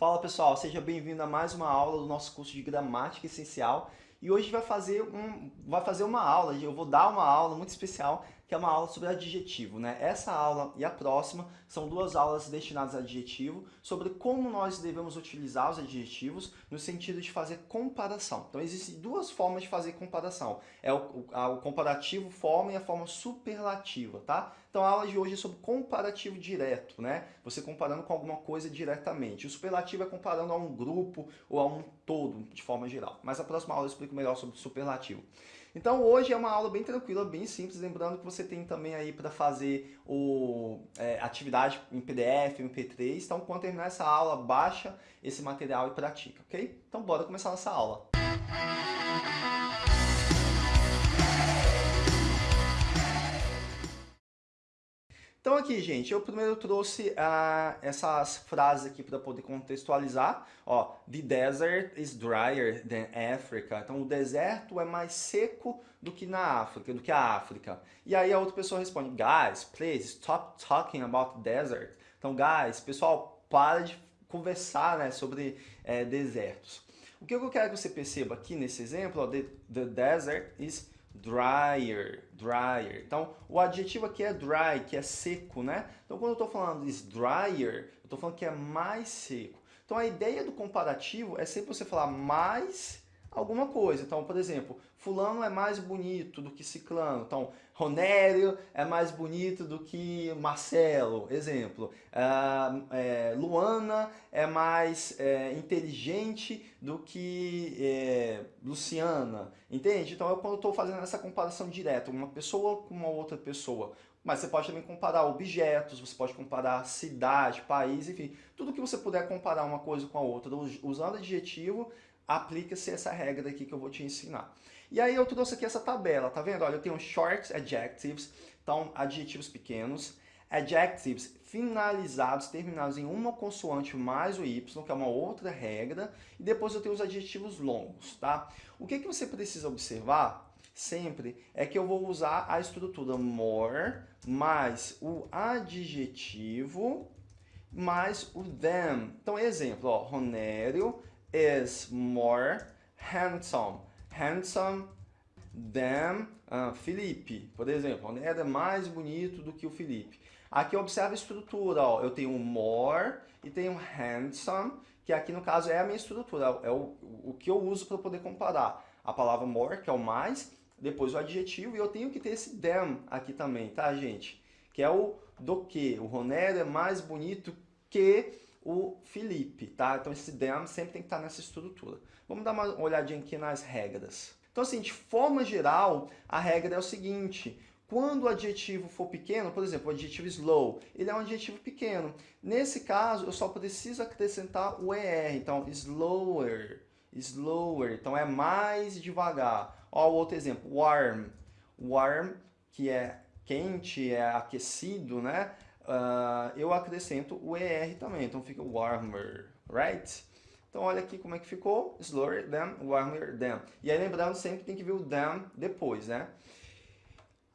Fala pessoal, seja bem-vindo a mais uma aula do nosso curso de Gramática Essencial. E hoje vai fazer, um, vai fazer uma aula, eu vou dar uma aula muito especial que é uma aula sobre adjetivo. Né? Essa aula e a próxima são duas aulas destinadas a adjetivo, sobre como nós devemos utilizar os adjetivos no sentido de fazer comparação. Então existem duas formas de fazer comparação. É o, a, o comparativo forma e a forma superlativa, tá? Então a aula de hoje é sobre comparativo direto, né? Você comparando com alguma coisa diretamente. O superlativo é comparando a um grupo ou a um todo, de forma geral. Mas a próxima aula eu explico melhor sobre o superlativo. Então hoje é uma aula bem tranquila, bem simples, lembrando que você tem também aí para fazer o, é, atividade em PDF, MP3, então quando terminar essa aula, baixa esse material e pratica, ok? Então bora começar nossa aula. Então aqui, gente, eu primeiro trouxe uh, essas frases aqui para poder contextualizar. Ó, the desert is drier than Africa. Então o deserto é mais seco do que na África, do que a África. E aí a outra pessoa responde, guys, please stop talking about desert. Então, guys, pessoal, para de conversar né, sobre é, desertos. O que eu quero que você perceba aqui nesse exemplo, ó, the, the desert is dryer, dryer. Então, o adjetivo aqui é dry, que é seco, né? Então, quando eu estou falando de dryer, eu estou falando que é mais seco. Então, a ideia do comparativo é sempre você falar mais alguma coisa. Então, por exemplo, fulano é mais bonito do que ciclano. Então, Ronério é mais bonito do que Marcelo, exemplo. Uh, é, Luana é mais é, inteligente do que é, Luciana, entende? Então, eu, quando estou fazendo essa comparação direta, uma pessoa com uma outra pessoa, mas você pode também comparar objetos, você pode comparar cidade, país, enfim, tudo que você puder comparar uma coisa com a outra usando adjetivo aplica-se essa regra aqui que eu vou te ensinar. E aí eu trouxe aqui essa tabela, tá vendo? Olha, eu tenho short adjectives, então adjetivos pequenos, adjectives finalizados, terminados em uma consoante mais o y, que é uma outra regra, e depois eu tenho os adjetivos longos, tá? O que, que você precisa observar sempre é que eu vou usar a estrutura more mais o adjetivo mais o them. Então, exemplo, ó, Ronério is more handsome. Handsome than uh, Felipe, por exemplo. O Ned é mais bonito do que o Felipe. Aqui observa a estrutura, ó. eu tenho more e tenho handsome, que aqui no caso é a minha estrutura, é o, o que eu uso para poder comparar. A palavra more, que é o mais, depois o adjetivo, e eu tenho que ter esse them aqui também, tá gente? Que é o do que. O Ronero é mais bonito que o Felipe, tá? Então esse them sempre tem que estar nessa estrutura. Vamos dar uma olhadinha aqui nas regras. Então assim, de forma geral, a regra é o seguinte, quando o adjetivo for pequeno, por exemplo, o adjetivo slow, ele é um adjetivo pequeno. Nesse caso, eu só preciso acrescentar o ER, então slower, slower, então é mais devagar. Ó, o outro exemplo, warm, warm, que é quente, é aquecido, né? Uh, eu acrescento o ER também, então fica warmer, right? Então olha aqui como é que ficou, slower than, warmer than. E aí lembrando sempre tem que ver o than depois, né?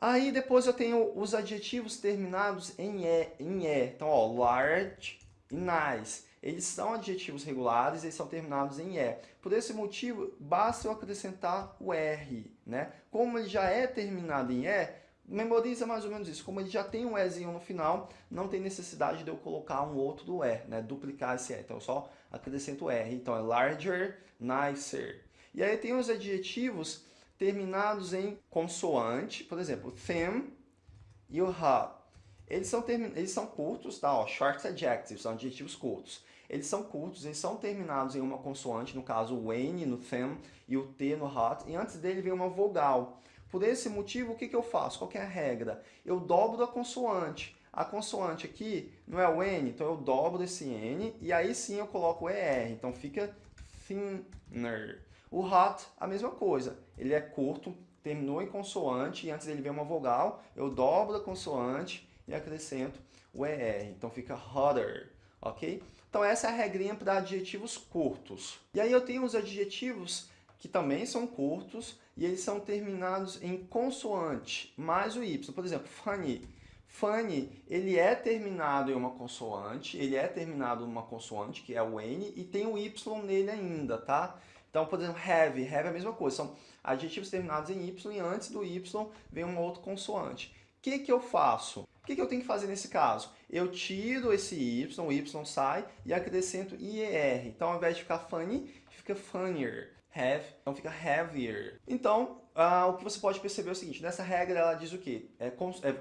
Aí depois eu tenho os adjetivos terminados em E, em e. Então ó, large e nice. Eles são adjetivos regulares, eles são terminados em E. Por esse motivo, basta eu acrescentar o R, né? Como ele já é terminado em E, memoriza mais ou menos isso. Como ele já tem um Ezinho no final, não tem necessidade de eu colocar um outro E, né? Duplicar esse E. Então eu só acrescento R. Então é larger, nicer. E aí tem os adjetivos terminados em consoante, por exemplo, them e o hot. Eles são, eles são curtos, tá? Ó, short adjectives, são adjetivos curtos. Eles são curtos, eles são terminados em uma consoante, no caso o N no them e o T no hot, e antes dele vem uma vogal. Por esse motivo, o que, que eu faço? Qual é a regra? Eu dobro a consoante. A consoante aqui não é o N, então eu dobro esse N e aí sim eu coloco o ER. Então fica thinner. O hot, a mesma coisa. Ele é curto, terminou em consoante e antes dele vem uma vogal, eu dobro a consoante e acrescento o ER. Então fica hotter, ok? Então essa é a regrinha para adjetivos curtos. E aí eu tenho os adjetivos que também são curtos e eles são terminados em consoante mais o Y. Por exemplo, funny. Funny, ele é terminado em uma consoante, ele é terminado em uma consoante, que é o N, e tem o Y nele ainda, tá? Então, por exemplo, have, have é a mesma coisa, são adjetivos terminados em Y e antes do Y vem uma outra consoante. O que, que eu faço? O que, que eu tenho que fazer nesse caso? Eu tiro esse Y, o Y sai e acrescento IER. Então, ao invés de ficar funny, fica funnier. Have, então fica heavier. Então, ah, o que você pode perceber é o seguinte, nessa regra ela diz o quê? É, é,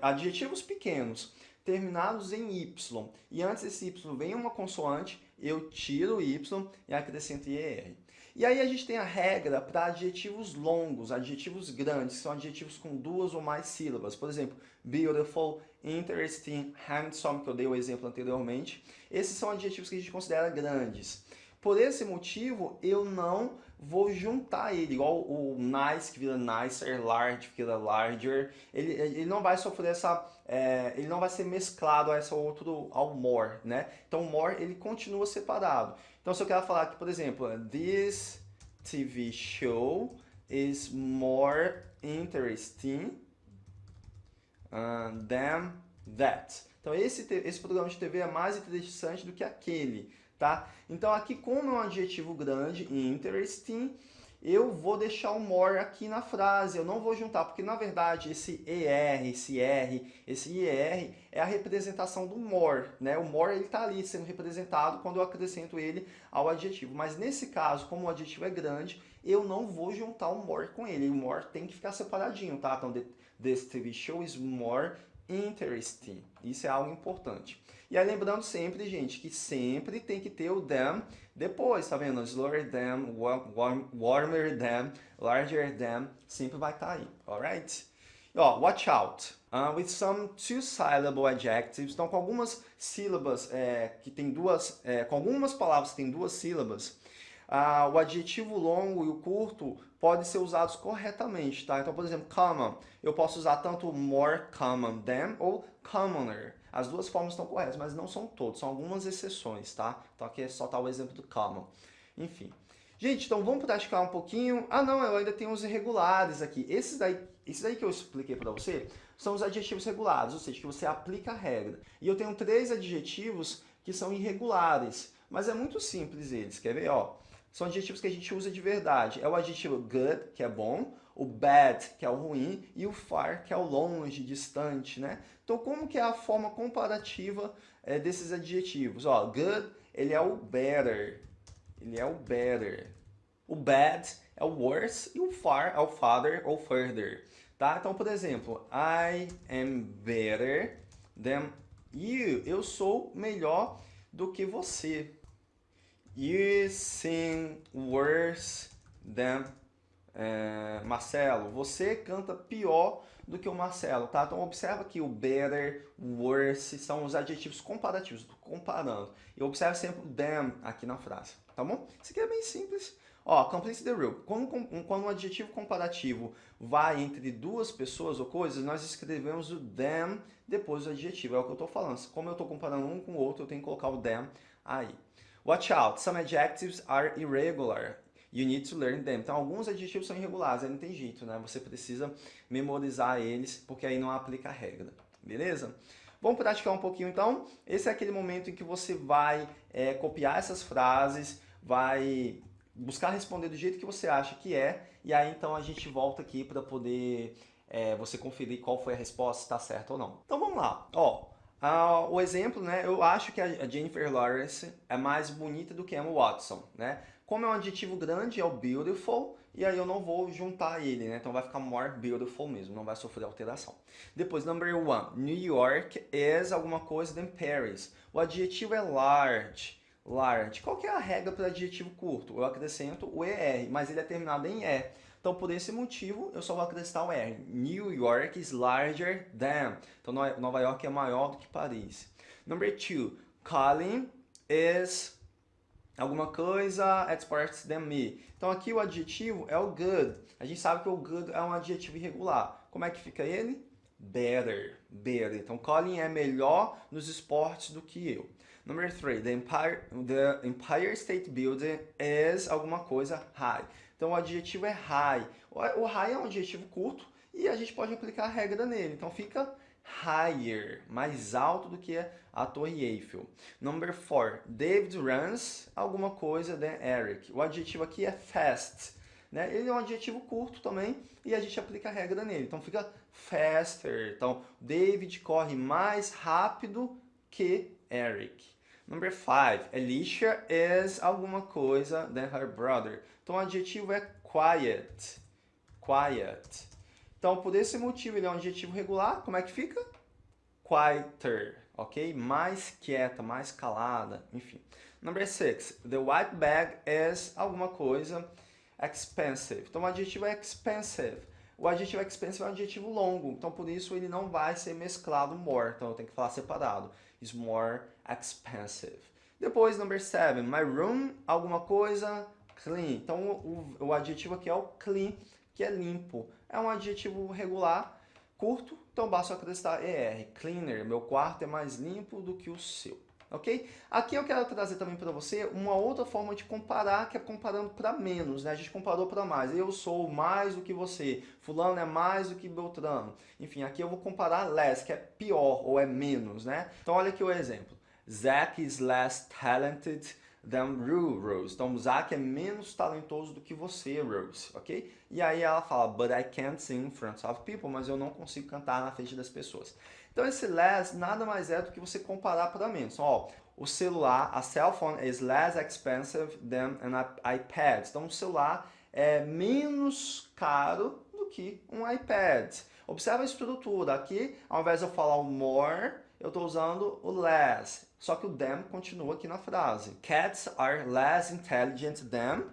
adjetivos pequenos terminados em Y e antes desse Y vem uma consoante, eu tiro o Y e acrescento IER. E aí a gente tem a regra para adjetivos longos, adjetivos grandes, que são adjetivos com duas ou mais sílabas. Por exemplo, beautiful, interesting, handsome, que eu dei o exemplo anteriormente. Esses são adjetivos que a gente considera grandes. Por esse motivo, eu não vou juntar ele, igual o nice que vira nicer, large que vira larger. Ele, ele não vai sofrer essa... É, ele não vai ser mesclado a essa outro, ao more, né? Então, more, ele continua separado. Então, se eu quero falar aqui, por exemplo, this TV show is more interesting uh, than that. Então, esse, esse programa de TV é mais interessante do que aquele, tá? Então, aqui, como é um adjetivo grande, interesting, eu vou deixar o more aqui na frase, eu não vou juntar, porque na verdade esse ER, esse R, esse IR é a representação do more, né? O more ele está ali sendo representado quando eu acrescento ele ao adjetivo, mas nesse caso, como o adjetivo é grande, eu não vou juntar o more com ele, o more tem que ficar separadinho, tá? Então, this TV show is more interesting, isso é algo importante. E aí lembrando sempre, gente, que sempre tem que ter o them depois, tá vendo? Slower than, warm, warmer than, larger than, sempre vai estar tá aí, alright? Ó, watch out. Uh, with some two-syllable adjectives, então com algumas sílabas é, que tem duas, é, com algumas palavras que tem duas sílabas, uh, o adjetivo longo e o curto podem ser usados corretamente, tá? Então, por exemplo, common, eu posso usar tanto more common than ou commoner. As duas formas estão corretas, mas não são todos, são algumas exceções, tá? Então aqui é só tá o exemplo do common. Enfim. Gente, então vamos praticar um pouquinho. Ah não, eu ainda tenho os irregulares aqui. Esses daí, esses daí que eu expliquei para você são os adjetivos regulares, ou seja, que você aplica a regra. E eu tenho três adjetivos que são irregulares, mas é muito simples eles. Quer ver? Ó, são adjetivos que a gente usa de verdade. É o adjetivo good, que é bom, o bad, que é o ruim, e o far, que é o longe, distante, né? Então, como que é a forma comparativa é, desses adjetivos? Ó, good, ele é o better, ele é o better. O bad é o worse e o far é o farther ou further, tá? Então, por exemplo, I am better than you. Eu sou melhor do que você. You sing worse than é, Marcelo, você canta pior do que o Marcelo, tá? Então observa que o better, worse são os adjetivos comparativos, comparando. E observe sempre o than aqui na frase, tá bom? Isso aqui é bem simples. Ó, complete the rule. Quando, quando um adjetivo comparativo vai entre duas pessoas ou coisas, nós escrevemos o them depois do adjetivo. É o que eu estou falando. Como eu estou comparando um com o outro, eu tenho que colocar o them aí. Watch out, some adjectives are irregular. You need to learn them. Então, alguns adjetivos são irregulares, aí não tem jeito, né? Você precisa memorizar eles, porque aí não aplica a regra, beleza? Vamos praticar um pouquinho, então. Esse é aquele momento em que você vai é, copiar essas frases, vai buscar responder do jeito que você acha que é, e aí, então, a gente volta aqui para poder é, você conferir qual foi a resposta, se está certo ou não. Então, vamos lá. Ó, Uh, o exemplo, né, eu acho que a Jennifer Lawrence é mais bonita do que Emma Watson, né? Como é um adjetivo grande, é o beautiful, e aí eu não vou juntar ele, né? Então vai ficar more beautiful mesmo, não vai sofrer alteração. Depois, number one, New York is alguma coisa than Paris. O adjetivo é large. Large. Qual que é a regra para adjetivo curto? Eu acrescento o ER, mas ele é terminado em E. Então, por esse motivo, eu só vou acrescentar o R. New York is larger than. Então, Nova York é maior do que Paris. Number two, Colin is alguma coisa exports than me. Então aqui o adjetivo é o good. A gente sabe que o good é um adjetivo irregular. Como é que fica ele? Better, better. Então Colin é melhor nos esportes do que eu. Number three, the Empire, the Empire State Building is alguma coisa high. Então o adjetivo é high. O high é um adjetivo curto e a gente pode aplicar a regra nele. Então fica higher, mais alto do que a Torre Eiffel. Number four, David runs alguma coisa than Eric. O adjetivo aqui é fast. Né? Ele é um adjetivo curto também e a gente aplica a regra nele. Então fica faster. Então, David corre mais rápido que Eric. Number five, Alicia is alguma coisa than her brother. Então o adjetivo é quiet. Quiet. Então, por esse motivo, ele é um adjetivo regular. Como é que fica? Quieter, ok? Mais quieta, mais calada, enfim. Number six, the white bag is alguma coisa expensive. Então, o adjetivo é expensive. O adjetivo expensive é um adjetivo longo, então por isso ele não vai ser mesclado more, então eu tenho que falar separado. Is more expensive. Depois, number seven, my room, alguma coisa clean. Então, o, o adjetivo aqui é o clean, que é limpo. É um adjetivo regular, curto, então basta acrescentar ER. Cleaner, meu quarto é mais limpo do que o seu. Ok? Aqui eu quero trazer também para você uma outra forma de comparar, que é comparando para menos, né? A gente comparou para mais. Eu sou mais do que você, fulano é mais do que Beltrano. Enfim, aqui eu vou comparar less, que é pior ou é menos, né? Então olha aqui o exemplo. Zach is less talented than Rose. Então, Zack é menos talentoso do que você, Rose, ok? E aí ela fala, but I can't sing in front of people, mas eu não consigo cantar na frente das pessoas. Então, esse less nada mais é do que você comparar para menos. Então, ó, o celular, a cell phone is less expensive than an iPad. Então, o celular é menos caro do que um iPad. Observa a estrutura. Aqui, ao invés de eu falar o more, eu estou usando o less. Só que o them continua aqui na frase. Cats are less intelligent than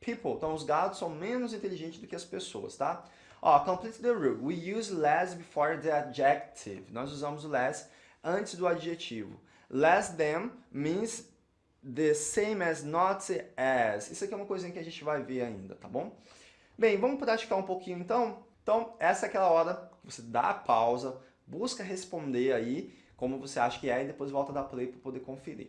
people. Então, os gatos são menos inteligentes do que as pessoas, tá? Ó, complete the rule. We use less before the adjective. Nós usamos o less antes do adjetivo. Less than means the same as, not as. Isso aqui é uma coisinha que a gente vai ver ainda, tá bom? Bem, vamos praticar um pouquinho então? Então, essa é aquela hora que você dá a pausa, busca responder aí como você acha que é e depois volta a dar play para poder conferir.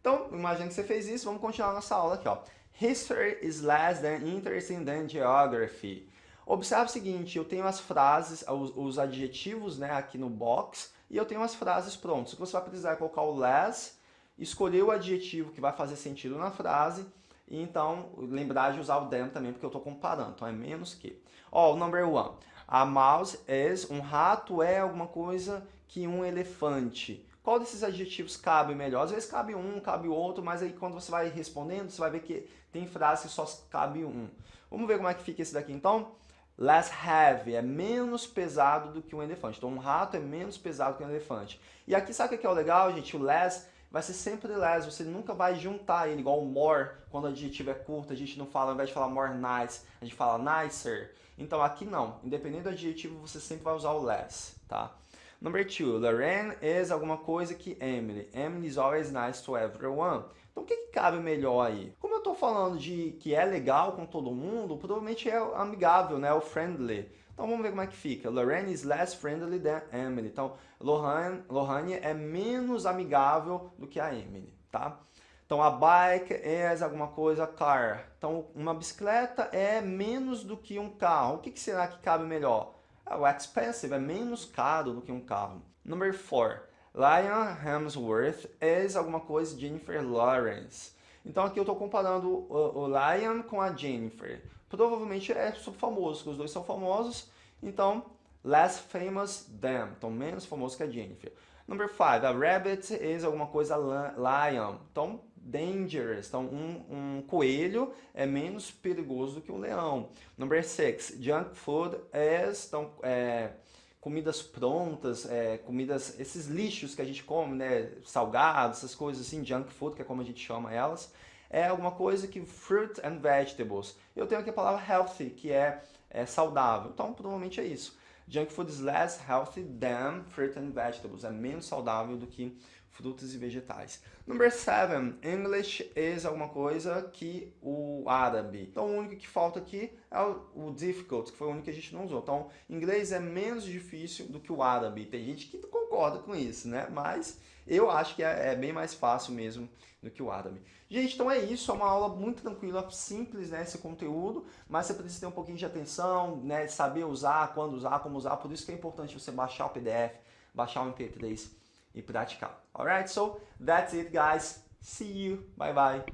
Então, imagina que você fez isso, vamos continuar nossa aula aqui. Ó. History is less than interesting than geography. Observe o seguinte, eu tenho as frases, os, os adjetivos né, aqui no box, e eu tenho as frases prontas. O que você vai precisar é colocar o less, escolher o adjetivo que vai fazer sentido na frase, e então lembrar de usar o than também, porque eu estou comparando, então é menos que. Ó, o number one. A mouse is, um rato é alguma coisa que um elefante. Qual desses adjetivos cabe melhor? Às vezes cabe um, cabe outro, mas aí quando você vai respondendo, você vai ver que tem frases que só cabe um. Vamos ver como é que fica esse daqui então? Less heavy, é menos pesado do que um elefante. Então um rato é menos pesado que um elefante. E aqui sabe o que é o legal, gente? O less vai ser sempre less, você nunca vai juntar ele, igual o more, quando o adjetivo é curto, a gente não fala, ao invés de falar more nice, a gente fala nicer. Então aqui não, independente do adjetivo, você sempre vai usar o less, tá? Number two, Lorraine is alguma coisa que Emily. Emily is always nice to everyone. Então o que, que cabe melhor aí? Como eu estou falando de que é legal com todo mundo, provavelmente é amigável, né? O friendly. Então vamos ver como é que fica. Lorraine is less friendly than Emily. Então Lohane, Lohane é menos amigável do que a Emily, tá? Então a bike is alguma coisa car. Então uma bicicleta é menos do que um carro. O que, que será que cabe melhor? O expensive é menos caro do que um carro. Number 4. Lion Hemsworth is alguma coisa Jennifer Lawrence. Então aqui eu estou comparando o, o Lion com a Jennifer. Provavelmente é super famoso, porque os dois são famosos. Então, less famous than. Então, menos famoso que a Jennifer. Number 5. A rabbit is alguma coisa lion. Então, dangerous. Então, um, um coelho é menos perigoso que um leão. Number six, junk food is, então, é, comidas prontas, é, comidas, esses lixos que a gente come, né, salgados, essas coisas assim, junk food, que é como a gente chama elas, é alguma coisa que fruit and vegetables. Eu tenho aqui a palavra healthy, que é, é saudável. Então, provavelmente é isso. Junk food is less healthy than fruit and vegetables. É menos saudável do que frutas e vegetais. Number seven, English is alguma coisa que o árabe. Então o único que falta aqui é o, difficult, que foi o único que a gente não usou. Então inglês é menos difícil do que o árabe. Tem gente que concorda com isso, né? Mas eu acho que é, é bem mais fácil mesmo do que o árabe. Gente, então é isso, é uma aula muito tranquila, simples, né, esse conteúdo, mas você precisa ter um pouquinho de atenção, né, saber usar, quando usar, como usar, por isso que é importante você baixar o PDF, baixar o MP3 e praticar. Alright, so that's it guys. See you. Bye bye.